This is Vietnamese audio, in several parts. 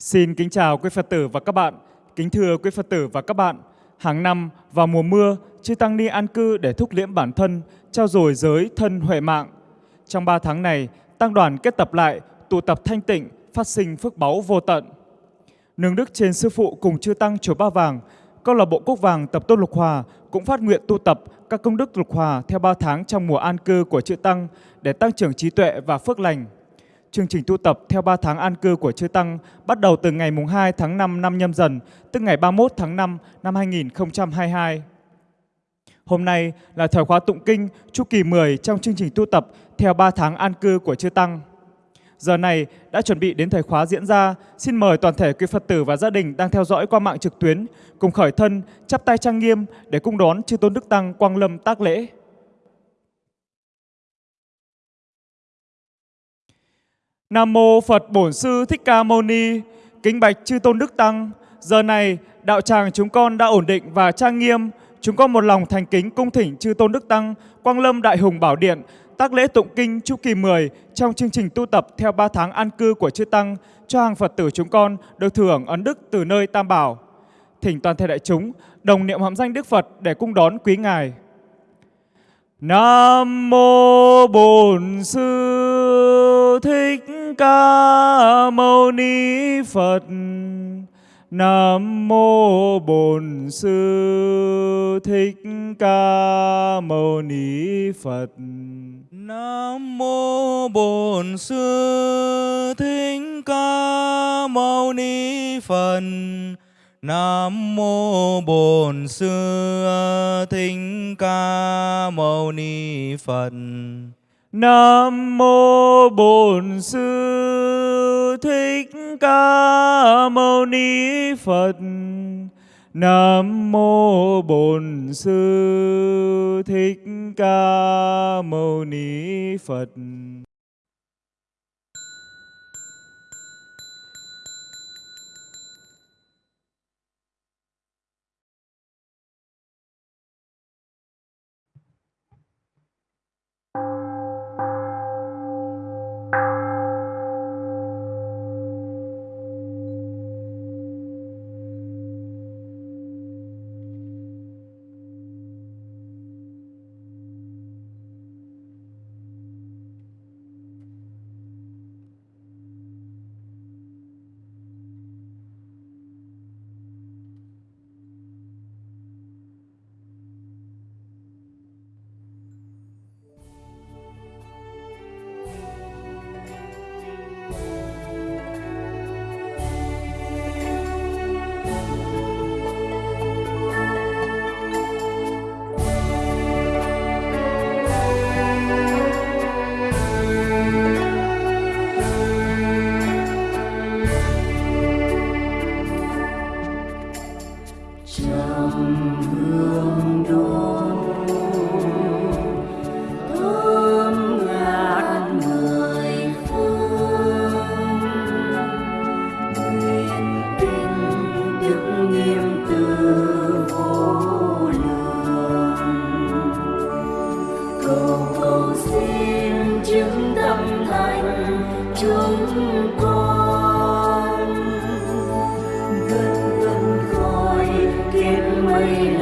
Xin kính chào quý Phật tử và các bạn. Kính thưa quý Phật tử và các bạn, hàng năm vào mùa mưa, chư Tăng Ni an cư để thúc liễm bản thân, trao dồi giới thân huệ mạng. Trong 3 tháng này, Tăng đoàn kết tập lại, tụ tập thanh tịnh, phát sinh phước báu vô tận. Nương đức trên Sư Phụ cùng chư Tăng Chùa Ba Vàng, câu lạc bộ Quốc Vàng Tập Tôn Lục Hòa cũng phát nguyện tu tập các công đức lục hòa theo 3 tháng trong mùa an cư của chư Tăng để tăng trưởng trí tuệ và phước lành. Chương trình tu tập theo 3 tháng an cư của Chư Tăng bắt đầu từ ngày mùng 2 tháng 5 năm nhâm dần, tức ngày 31 tháng 5 năm 2022. Hôm nay là thời khóa tụng kinh chu kỳ 10 trong chương trình tu tập theo 3 tháng an cư của Chư Tăng. Giờ này đã chuẩn bị đến thời khóa diễn ra, xin mời toàn thể quý Phật tử và gia đình đang theo dõi qua mạng trực tuyến cùng khởi thân, chắp tay trang nghiêm để cung đón Chư Tôn Đức Tăng Quang Lâm tác lễ. Nam mô Phật Bổn Sư Thích Ca Mâu Ni. Kính bạch chư tôn đức tăng. Giờ này đạo tràng chúng con đã ổn định và trang nghiêm. Chúng con một lòng thành kính cung thỉnh chư tôn đức tăng, Quang Lâm Đại Hùng Bảo Điện, tác lễ tụng kinh chu kỳ 10 trong chương trình tu tập theo 3 tháng an cư của chư tăng, cho hàng Phật tử chúng con được thưởng ấn đức từ nơi Tam Bảo. Thỉnh toàn thể đại chúng đồng niệm hàm danh Đức Phật để cung đón quý ngài. Nam mô Bổn Sư Thích Ca Mâu Ni Phật. Nam mô Bổn Sư Thích Ca Mâu Ni Phật. Nam mô Bổn Sư Thích Ca Mâu Ni Phật. Nam mô Bổn Sư Thích Ca Mâu Ni Phật. Nam mô Bổn Sư Thích Ca Mâu Ni Phật. Nam mô Bổn Sư Thích Ca Mâu Ni Phật. glory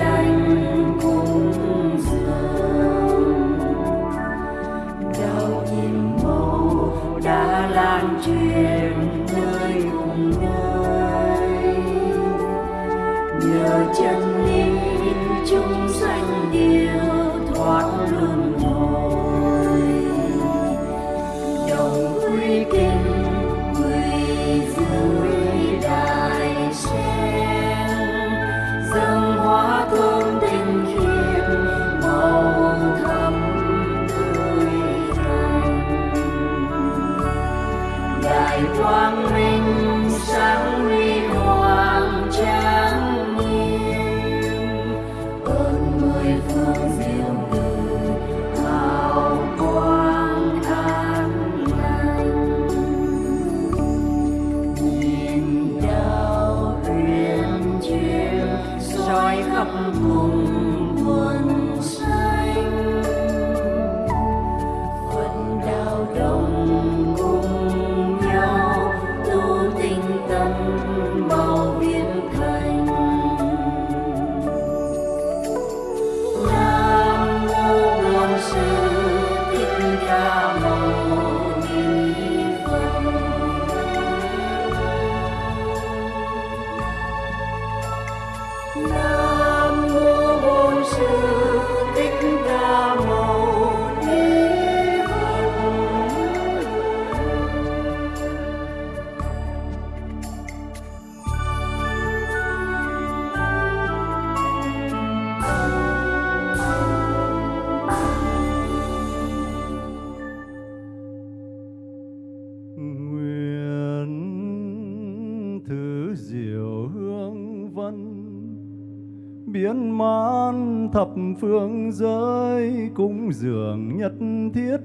phương giới cúng dường nhất thiết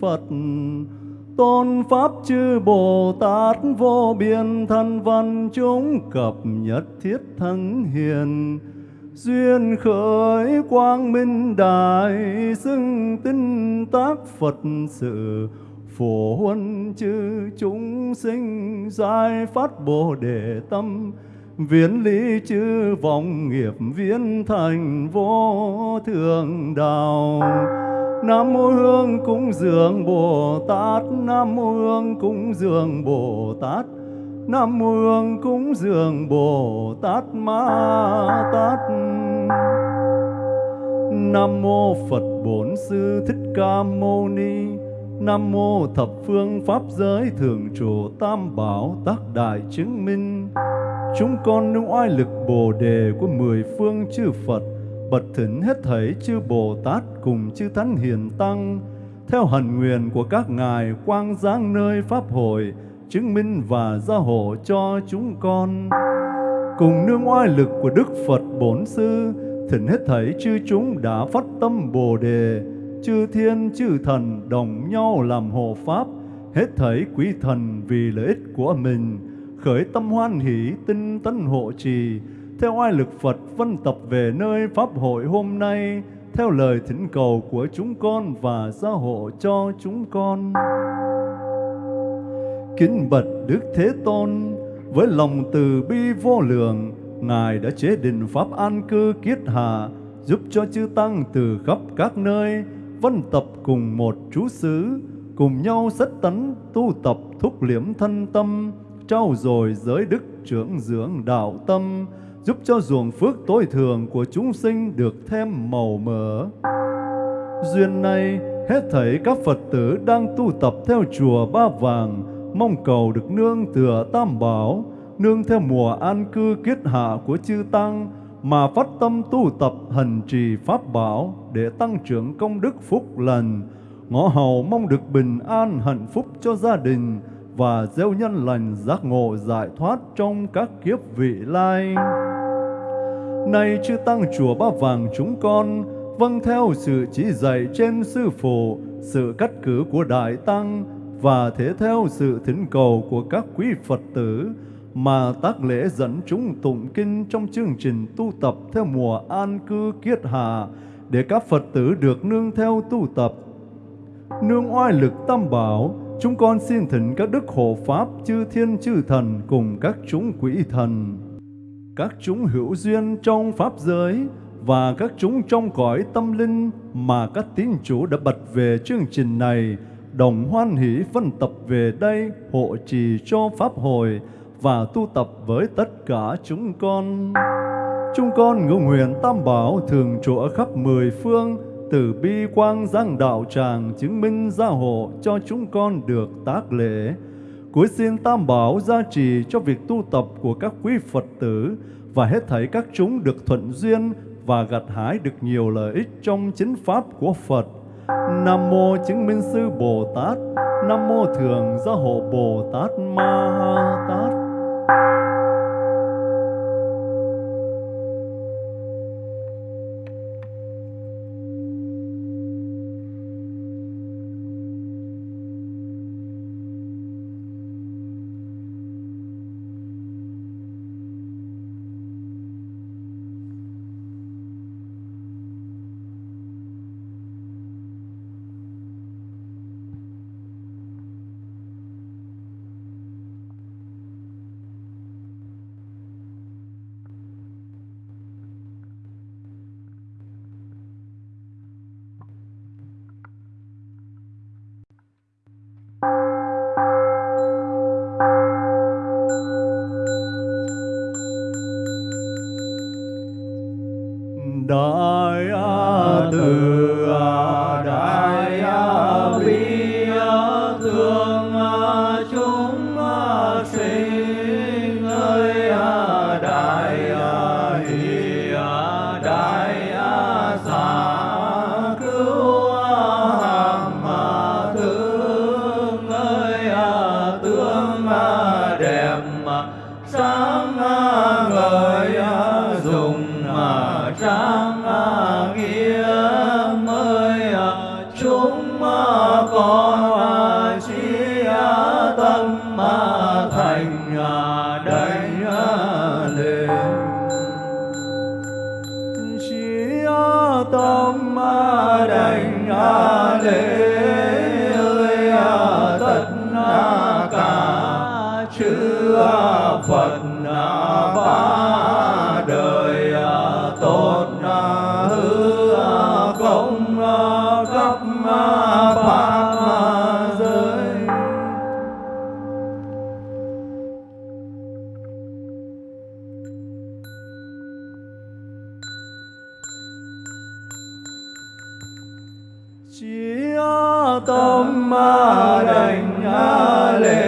Phật. Tôn pháp chư Bồ Tát vô biên thân văn chúng cập nhất thiết thánh hiền. Duyên khởi quang minh đại xưng tinh tác Phật sự. Phổ huân chư chúng sinh giải phát bồ đề tâm viễn lý chư vọng nghiệp viễn thành vô thượng đạo. Nam mô Hương cúng dường Bồ Tát, Nam mô Hương cúng dường Bồ Tát, Nam mô Hương cúng dường Bồ Tát Ma Tát. Nam mô Phật Bổn Sư Thích Ca Mâu Ni, Nam mô thập phương pháp giới thường trụ tam bảo tác đại chứng minh Chúng con nương oai lực bồ đề của mười phương chư Phật Bật thỉnh hết thảy chư Bồ Tát cùng chư Thánh Hiền Tăng Theo hần nguyện của các ngài quang giáng nơi Pháp hội Chứng minh và gia hộ cho chúng con. Cùng nương oai lực của Đức Phật Bổn Sư Thỉnh hết thảy chư chúng đã phát tâm Bồ Đề chư thiên chư thần đồng nhau làm hộ pháp, hết thảy quý thần vì lợi ích của mình, khởi tâm hoan hỷ tinh tấn hộ trì, theo oai lực Phật vân tập về nơi Pháp hội hôm nay, theo lời thỉnh cầu của chúng con và gia hộ cho chúng con. Kính bật Đức Thế Tôn, với lòng từ bi vô lượng, Ngài đã chế định Pháp an cư kiết hạ, giúp cho chư Tăng từ khắp các nơi, vân tập cùng một chú xứ, cùng nhau set tấn tu tập thúc liễm thân tâm, trau dồi giới đức trưởng dưỡng đạo tâm, giúp cho ruộng phước tối thường của chúng sinh được thêm màu mỡ. Duyên này, hết thảy các Phật tử đang tu tập theo chùa Ba Vàng, mong cầu được nương tựa Tam Bảo, nương theo mùa an cư kiết hạ của chư Tăng, mà phát tâm tu tập hành trì Pháp Bảo để tăng trưởng công đức phúc lành, ngõ hầu mong được bình an hạnh phúc cho gia đình và gieo nhân lành giác ngộ giải thoát trong các kiếp vị lai. Nay chư tăng chùa Ba Vàng chúng con vâng theo sự chỉ dạy trên sư phụ, sự cắt cử của đại tăng và thế theo sự thỉnh cầu của các quý Phật tử mà tác lễ dẫn chúng tụng kinh trong chương trình tu tập theo mùa an cư kiết hạ để các Phật tử được nương theo tu tập. Nương oai lực tam bảo, chúng con xin thỉnh các đức hộ pháp chư thiên chư thần cùng các chúng quỷ thần, các chúng hữu duyên trong pháp giới và các chúng trong cõi tâm linh mà các tín chủ đã bật về chương trình này đồng hoan hỷ phân tập về đây hộ trì cho pháp hội và tu tập với tất cả chúng con. Chúng con ngưỡng nguyện Tam Bảo thường trụ ở khắp mười phương, từ bi quang giang đạo tràng chứng minh gia hộ cho chúng con được tác lễ. Cuối xin Tam Bảo gia trì cho việc tu tập của các quý Phật tử và hết thảy các chúng được thuận duyên và gặt hái được nhiều lợi ích trong chính pháp của Phật. Nam mô chứng minh sư Bồ Tát, Nam mô thường gia hộ Bồ Tát Ma Ha Tát. đại từ tâm đành lễ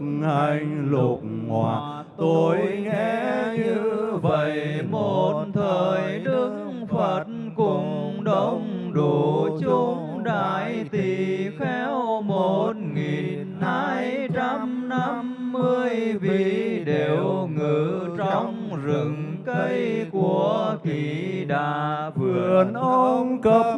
hành lục hòa tôi nghe như vậy một thời đức phật cùng đông đủ chúng đại tỳ khéo một nghìn hai trăm năm mươi vị đều ngự trong rừng cây của kỳ đà vườn ông cấp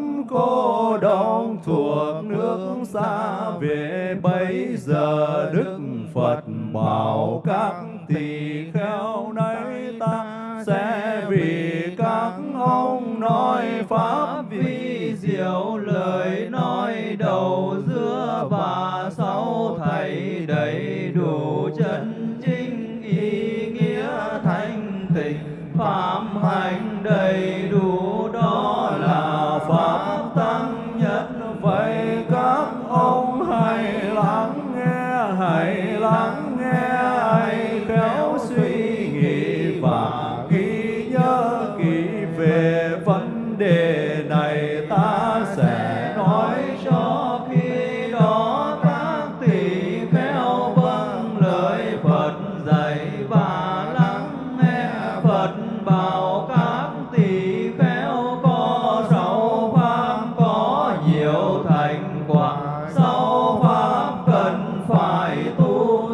mãi tu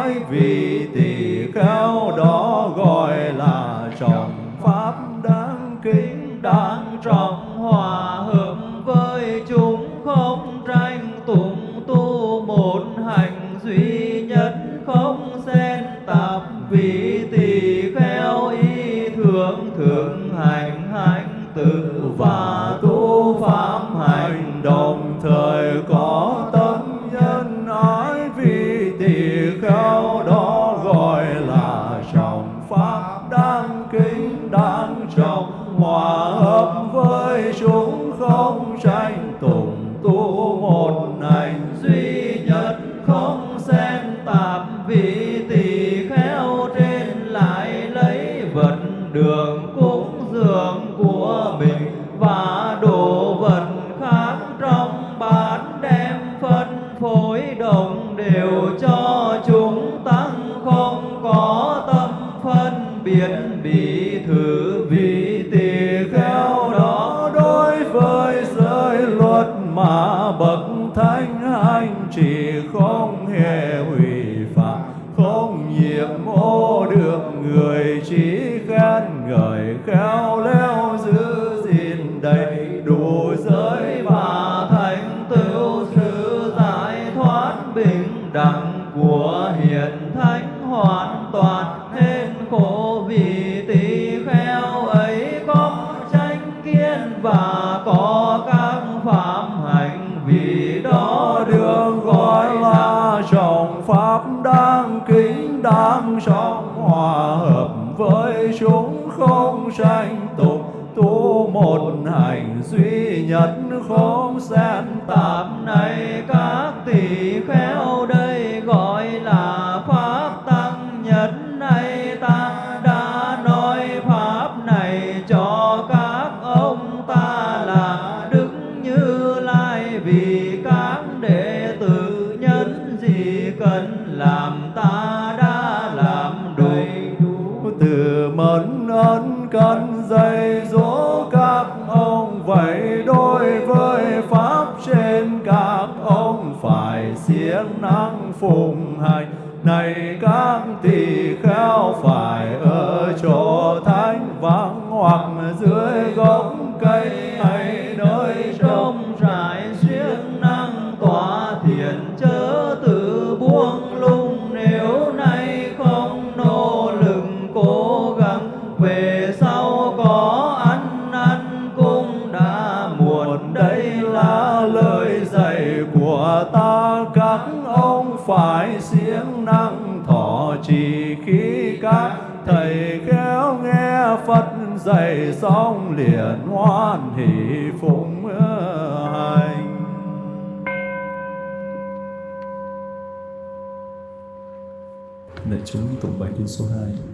mãi vì tỳ kheo đó gọi là trọng pháp đáng kính đáng trọng. khắp người trí vắng hoặc dưới gốc cây. sống liền hoan hỷ phụng hành. Lạy chúng tụng bài kinh số 2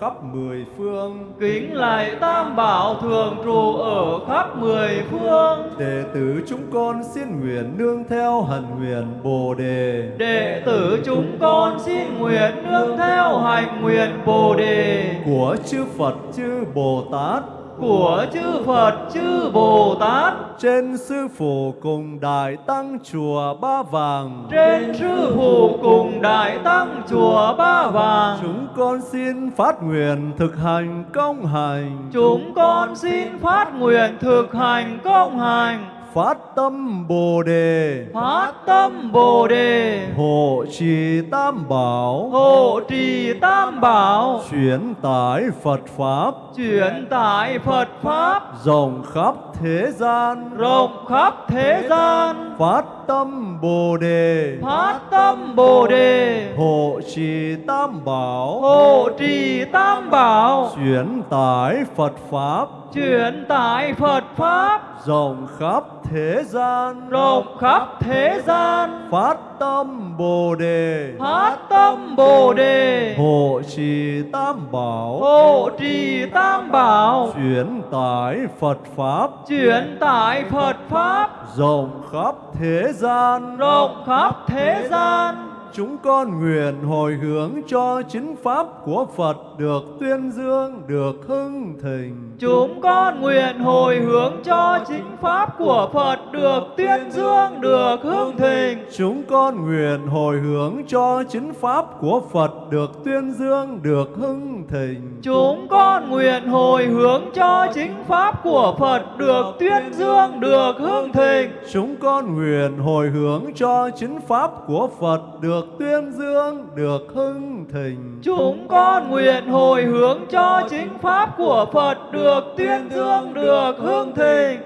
khắp mười phương. Kính lạy Tam Bảo thường trụ ở khắp mười phương. Đệ tử chúng con xin nguyện nương theo hành nguyện Bồ đề. Đệ tử chúng con xin nguyện nương theo hành nguyện Bồ đề của chư Phật chư Bồ Tát của chư Phật chư Bồ Tát. Trên sư phụ cùng đại tăng chùa Ba Vàng. Trên sư phụ cùng đại tăng chùa Ba Vàng. Chúng con xin phát nguyện thực hành công hành. Chúng con xin phát nguyện thực hành công hành phát tâm Bồ đề. Phát tâm Bồ đề. Hộ trì Tam Bảo. Hộ trì Tam Bảo. Chuyển tải Phật pháp. Chuyển tải Phật pháp. Rộng khắp thế gian. Rộng khắp thế gian. Phát tâm Bồ đề. Phát tâm Bồ đề. Hộ trì Tam Bảo. Hộ trì Tam Bảo. Chuyển tải Phật pháp chuyển tải Phật pháp. Rộng khắp thế gian. Rộng khắp thế gian. Phát tâm Bồ đề. Phát tâm Bồ đề. Hộ trì Tam Bảo. Hộ trì Tam Bảo. Chuyển tải Phật pháp. Chuyển tải Phật pháp. Rộng khắp thế gian. Rộng khắp thế gian. Chúng con nguyện hồi hướng cho chính pháp của Phật được tuyên dương, được hưng thịnh. Chúng con nguyện hồi hướng cho chính pháp của Phật được tuyên dương, được hưng thịnh. Chúng con nguyện hồi hướng cho chính pháp của Phật được tuyên dương, được hưng thịnh. Chúng con nguyện hồi hướng cho chính pháp của Phật được tuyên dương, được hưng thịnh. Chúng con nguyện hồi hướng cho chính pháp của Phật được tuyên dương, được hưng thịnh. Chúng con nguyện hồi hướng cho chính pháp của Phật được được tuyên dương, được hương thịnh.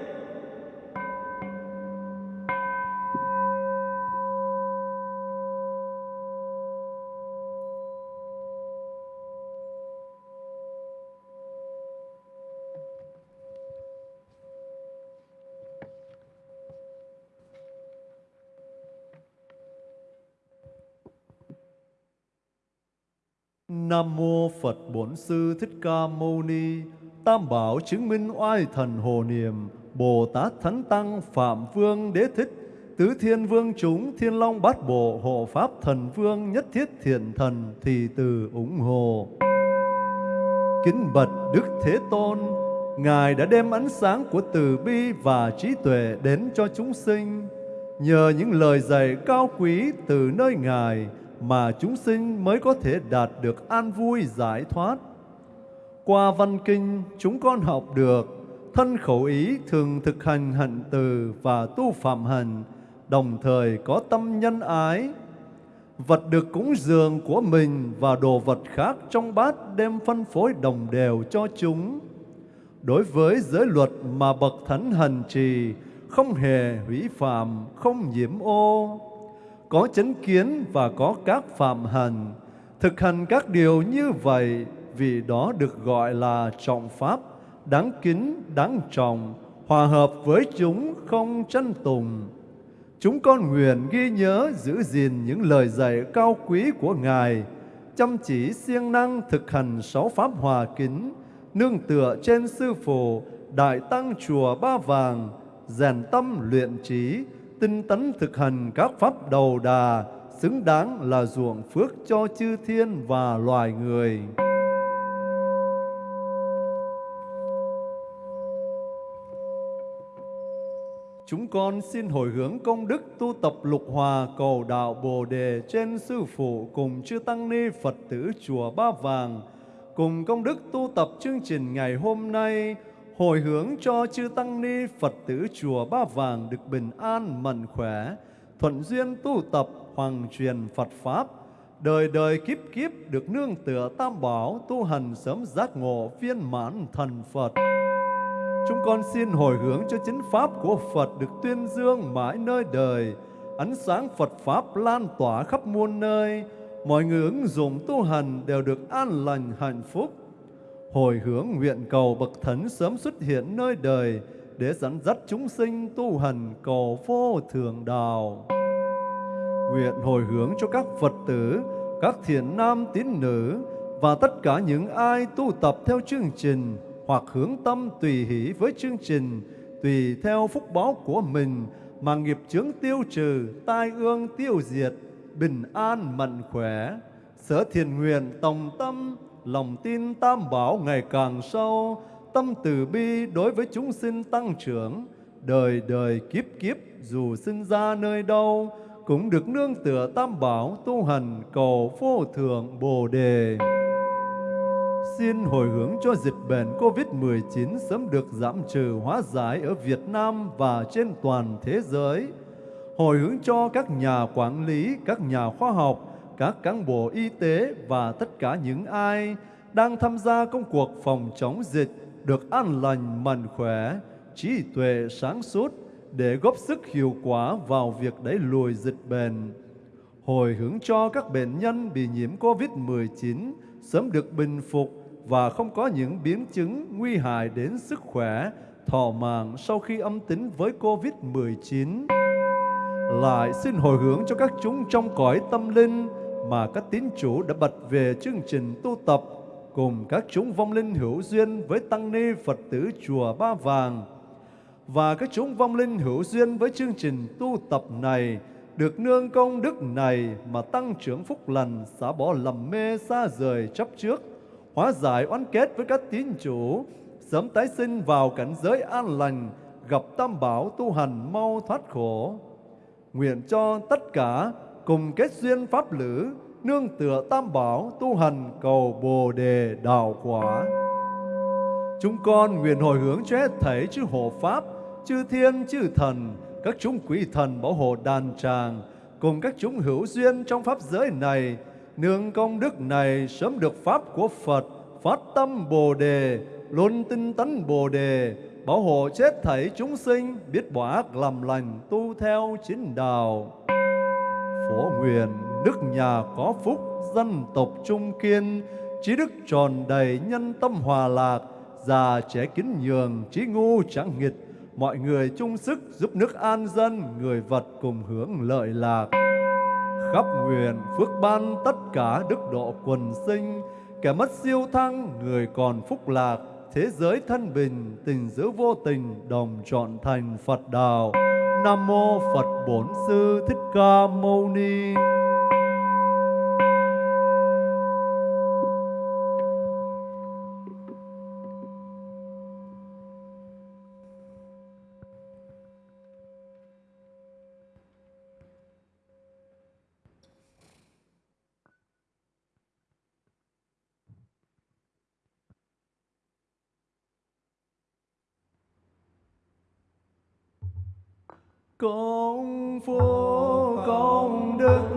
Nam mô Phật Bổn Sư Thích Ca Mâu Ni. Tam bảo chứng minh oai thần hồ niệm, Bồ Tát Thánh Tăng Phạm Vương Đế Thích, Tứ Thiên Vương chúng Thiên Long Bát Bộ Hộ Pháp Thần Vương Nhất Thiết Thiện Thần thì từ ủng hộ. Kính bạch Đức Thế Tôn, Ngài đã đem ánh sáng của từ bi và trí tuệ đến cho chúng sinh. Nhờ những lời dạy cao quý từ nơi Ngài mà chúng sinh mới có thể đạt được an vui giải thoát. Qua văn kinh, chúng con học được thân khẩu ý thường thực hành hạnh từ và tu phạm hành, đồng thời có tâm nhân ái. Vật được cúng dường của mình và đồ vật khác trong bát đem phân phối đồng đều cho chúng. Đối với giới luật mà bậc thánh hành trì, không hề hủy phạm, không nhiễm ô, có chánh kiến và có các phạm hành, thực hành các điều như vậy vì đó được gọi là trọng pháp, đáng kính, đáng trọng, hòa hợp với chúng không tranh tùng. Chúng con nguyện ghi nhớ giữ gìn những lời dạy cao quý của Ngài, chăm chỉ siêng năng thực hành sáu pháp hòa kính, nương tựa trên sư phụ, đại tăng chùa Ba Vàng, rèn tâm luyện trí, tinh tấn thực hành các pháp đầu đà, xứng đáng là ruộng phước cho chư thiên và loài người. Chúng con xin hồi hướng công đức tu tập lục hòa cầu đạo Bồ Đề trên Sư Phụ cùng chư Tăng Ni Phật tử Chùa Ba Vàng, cùng công đức tu tập chương trình ngày hôm nay, hồi hướng cho chư Tăng Ni Phật tử Chùa Ba Vàng được bình an, mạnh khỏe, thuận duyên tu tập, hoàng truyền Phật Pháp, đời đời kiếp kiếp được nương tựa tam bảo tu hành sớm giác ngộ viên mãn thần Phật. Chúng con xin hồi hướng cho chính pháp của Phật được tuyên dương mãi nơi đời, ánh sáng Phật pháp lan tỏa khắp muôn nơi, mọi người ứng dụng tu hành đều được an lành hạnh phúc. Hồi hướng nguyện cầu bậc thánh sớm xuất hiện nơi đời để dẫn dắt chúng sinh tu hành cầu vô thường đạo. Nguyện hồi hướng cho các Phật tử, các thiện nam tín nữ và tất cả những ai tu tập theo chương trình hoặc hướng tâm tùy hỷ với chương trình, tùy theo phúc báo của mình mà nghiệp chướng tiêu trừ, tai ương tiêu diệt, bình an mạnh khỏe. Sở thiền nguyện tòng tâm, lòng tin tam bảo ngày càng sâu, tâm từ bi đối với chúng sinh tăng trưởng, đời đời kiếp kiếp dù sinh ra nơi đâu, cũng được nương tựa tam bảo tu hành cầu vô thượng Bồ Đề. Xin hồi hướng cho dịch bệnh COVID-19 sớm được giảm trừ hóa giải ở Việt Nam và trên toàn thế giới. Hồi hướng cho các nhà quản lý, các nhà khoa học, các cán bộ y tế và tất cả những ai đang tham gia công cuộc phòng chống dịch được an lành mạnh khỏe, trí tuệ sáng suốt để góp sức hiệu quả vào việc đẩy lùi dịch bệnh. Hồi hướng cho các bệnh nhân bị nhiễm COVID-19 sớm được bình phục và không có những biến chứng nguy hại đến sức khỏe, thọ mạng sau khi âm tính với COVID-19. Lại xin hồi hướng cho các chúng trong cõi tâm linh mà các tín chủ đã bật về chương trình tu tập cùng các chúng vong linh hữu duyên với tăng ni Phật tử chùa Ba Vàng và các chúng vong linh hữu duyên với chương trình tu tập này được nương công đức này mà tăng trưởng phúc lành xả bỏ lầm mê xa rời chấp trước hóa giải oán kết với các tín chủ, sớm tái sinh vào cảnh giới an lành, gặp tam bảo tu hành mau thoát khổ. Nguyện cho tất cả cùng kết duyên pháp lữ, nương tựa tam bảo tu hành cầu bồ đề đạo quả. Chúng con nguyện hồi hướng cho hết thảy chư hộ pháp, chư thiên, chư thần, các chúng quỷ thần bảo hộ đàn tràng, cùng các chúng hữu duyên trong pháp giới này nương công đức này sớm được pháp của Phật, phát tâm Bồ đề, luôn tinh tấn Bồ đề, bảo hộ chết thảy chúng sinh, biết bỏ ác làm lành, tu theo chính đạo. Phổ nguyện đức nhà có phúc, dân tộc trung kiên, trí đức tròn đầy nhân tâm hòa lạc, già trẻ kính nhường, trí ngu chẳng nghịch, mọi người chung sức giúp nước an dân, người vật cùng hưởng lợi lạc khắp nguyện phước ban tất cả đức độ quần sinh. Kẻ mất siêu thăng, người còn phúc lạc, thế giới thân bình, tình giữ vô tình, đồng trọn thành phật đạo. Nam mô phật bổn sư thích ca mâu ni. Công phu công đức.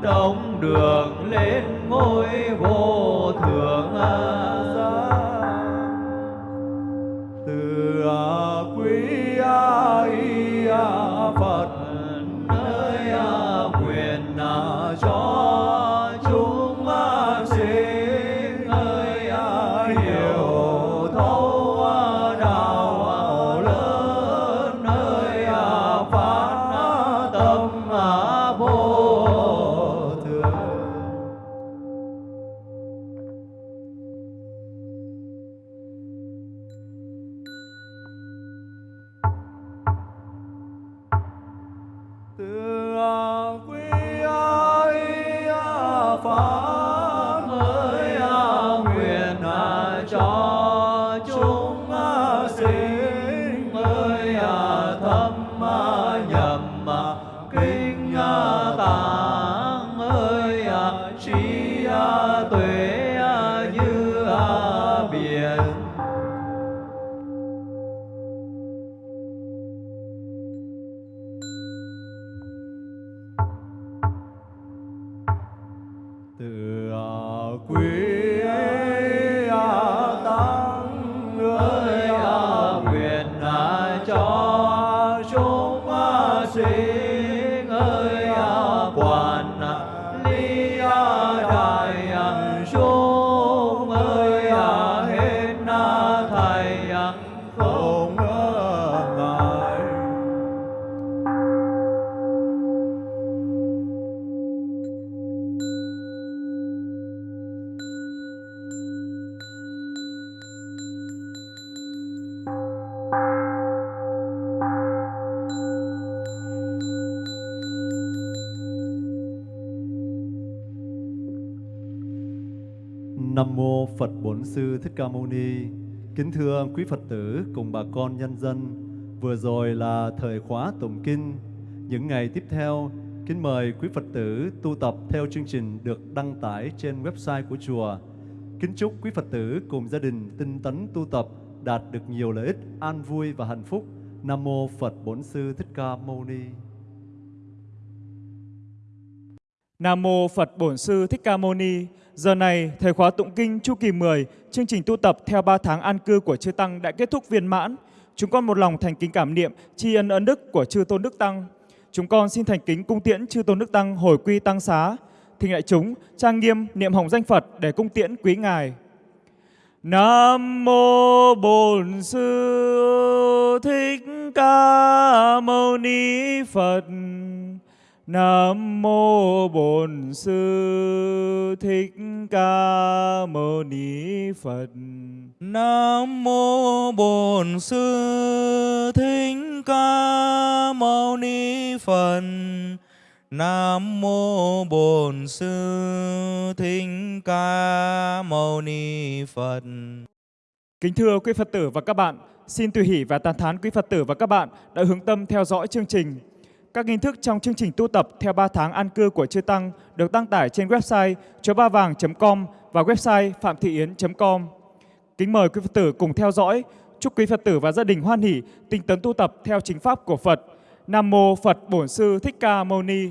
Đông đường lên ngôi vô thượng từ quê? Sư Thích Ca Mâu Ni. Kính thưa quý Phật tử cùng bà con nhân dân, vừa rồi là thời khóa tụng kinh. Những ngày tiếp theo, kính mời quý Phật tử tu tập theo chương trình được đăng tải trên website của chùa. Kính chúc quý Phật tử cùng gia đình tinh tấn tu tập đạt được nhiều lợi ích, an vui và hạnh phúc. Nam mô Phật Bổn Sư Thích Ca Mâu Ni. Nam mô Phật Bổn Sư Thích Ca Mâu Ni. Giờ này, thời khóa tụng kinh chu kỳ 10, chương trình tu tập theo 3 tháng an cư của chư tăng đã kết thúc viên mãn. Chúng con một lòng thành kính cảm niệm tri ân ân đức của chư tôn đức tăng. Chúng con xin thành kính cung tiễn chư tôn đức tăng hồi quy tăng xá. Thỉnh đại chúng trang nghiêm niệm hồng danh Phật để cung tiễn quý ngài. Nam mô Bổn Sư Thích Ca Mâu Ni Phật. Nam mô Bổn Sư Thích Ca Mâu Ni Phật. Nam mô Bổn Sư Thích Ca Mâu Ni Phật. Nam mô Bổn Sư Thích Ca Mâu Ni Phật. Kính thưa quý Phật tử và các bạn, xin tùy hỷ và tán thán quý Phật tử và các bạn đã hướng tâm theo dõi chương trình. Các nghi thức trong chương trình tu tập theo 3 tháng an cư của chư Tăng được đăng tải trên website chobavang.com và website phạm thị yến.com. Kính mời quý Phật tử cùng theo dõi. Chúc quý Phật tử và gia đình hoan hỷ, tinh tấn tu tập theo chính pháp của Phật. Nam mô Phật Bổn Sư Thích Ca Mâu Ni.